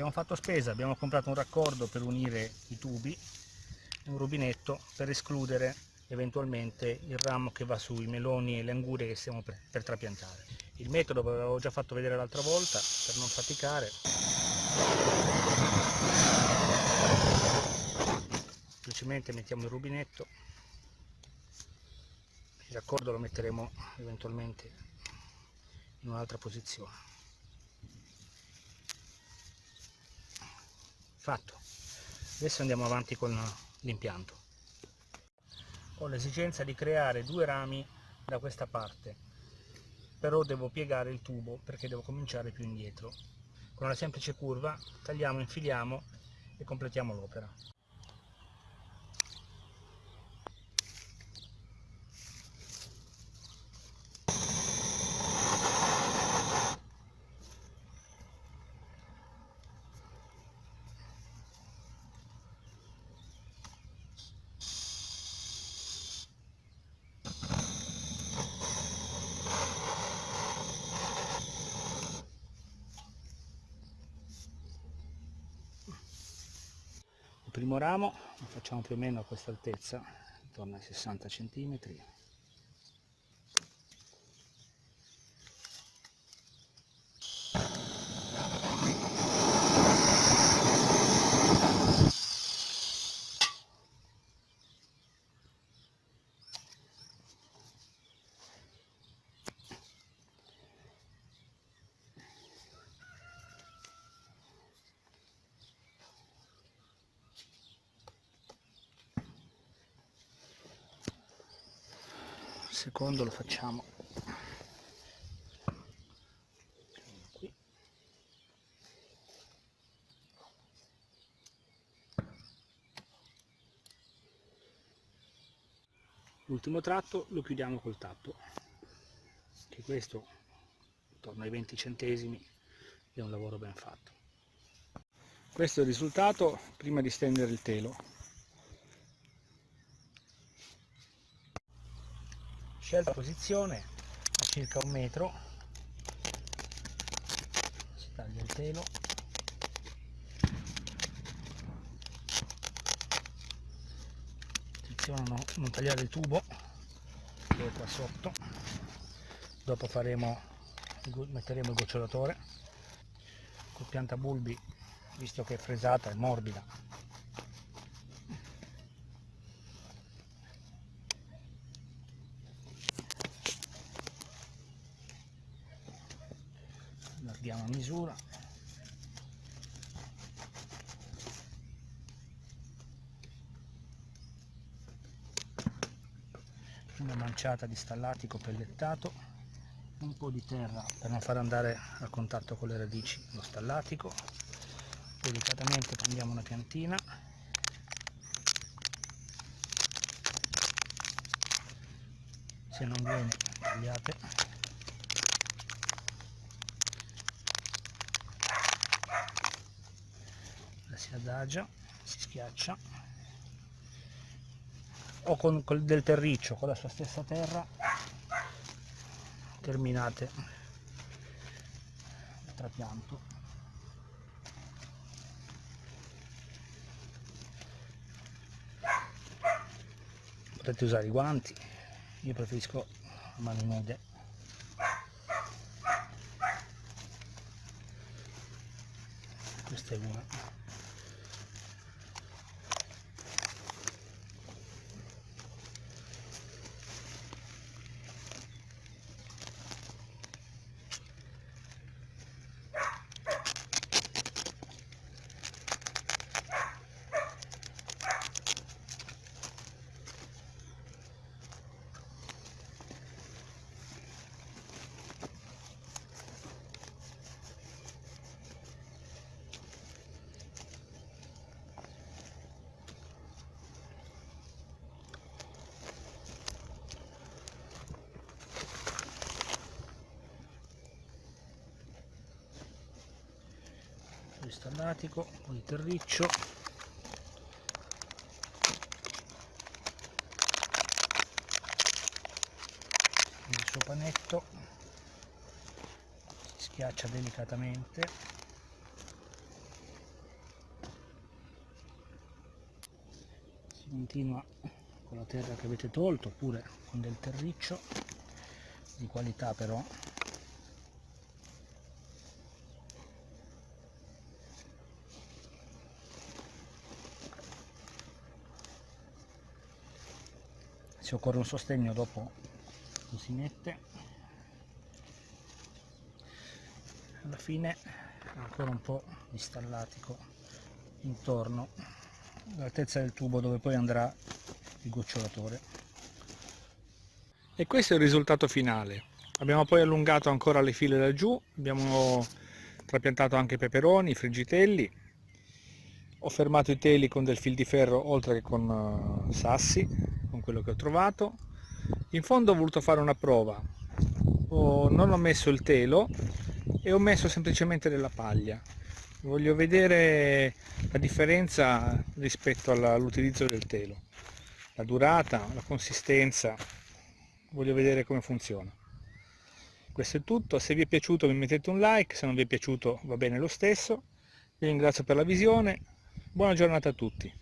abbiamo fatto spesa, abbiamo comprato un raccordo per unire i tubi un rubinetto per escludere eventualmente il ramo che va sui meloni e le angurie che stiamo per, per trapiantare. Il metodo ve l'avevo già fatto vedere l'altra volta per non faticare. Semplicemente mettiamo il rubinetto, il raccordo lo metteremo eventualmente in un'altra posizione. Fatto. Adesso andiamo avanti con l'impianto. Ho l'esigenza di creare due rami da questa parte però devo piegare il tubo perché devo cominciare più indietro. Con una semplice curva tagliamo, infiliamo e completiamo l'opera primo ramo lo facciamo più o meno a questa altezza intorno ai 60 centimetri secondo lo facciamo. L'ultimo tratto lo chiudiamo col tappo. Che questo intorno ai 20 centesimi è un lavoro ben fatto. Questo è il risultato prima di stendere il telo scelta posizione a circa un metro. Si taglia il telo attenzione a non, tagliare il tubo che è qua sotto. Dopo faremo metteremo il gocciolatore. Col piantabulbi visto che è fresata è morbida allarghiamo a misura. Una manciata di stallatico pellettato un po' di terra per non far andare a contatto con le radici lo stallatico delicatamente prendiamo una piantina se non viene tagliate si adagia, si schiaccia o con, con del terriccio, con la sua stessa terra terminate il trapianto. Potete usare i guanti io preferisco mani nude questa è una di stannatico, un po' di terriccio. Il suo panetto. Si schiaccia delicatamente. Si continua con la terra che avete tolto oppure con del terriccio di qualità però se occorre un sostegno dopo lo si mette. Alla fine ancora un po' di stallatico intorno all'altezza del tubo dove poi andrà il gocciolatore. E questo è il risultato finale. Abbiamo poi allungato ancora le file laggiù abbiamo trapiantato anche peperoni, friggitelli ho fermato i teli con del fil di ferro oltre che con uh, sassi con quello che ho trovato. In fondo ho voluto fare una prova. Ho, non ho messo il telo e ho messo semplicemente della paglia. Voglio vedere la differenza rispetto all'utilizzo del telo. La durata, la consistenza. Voglio vedere come funziona. Questo è tutto, se vi è piaciuto mi mettete un like, se non vi è piaciuto va bene lo stesso. Vi ringrazio per la visione buona giornata a tutti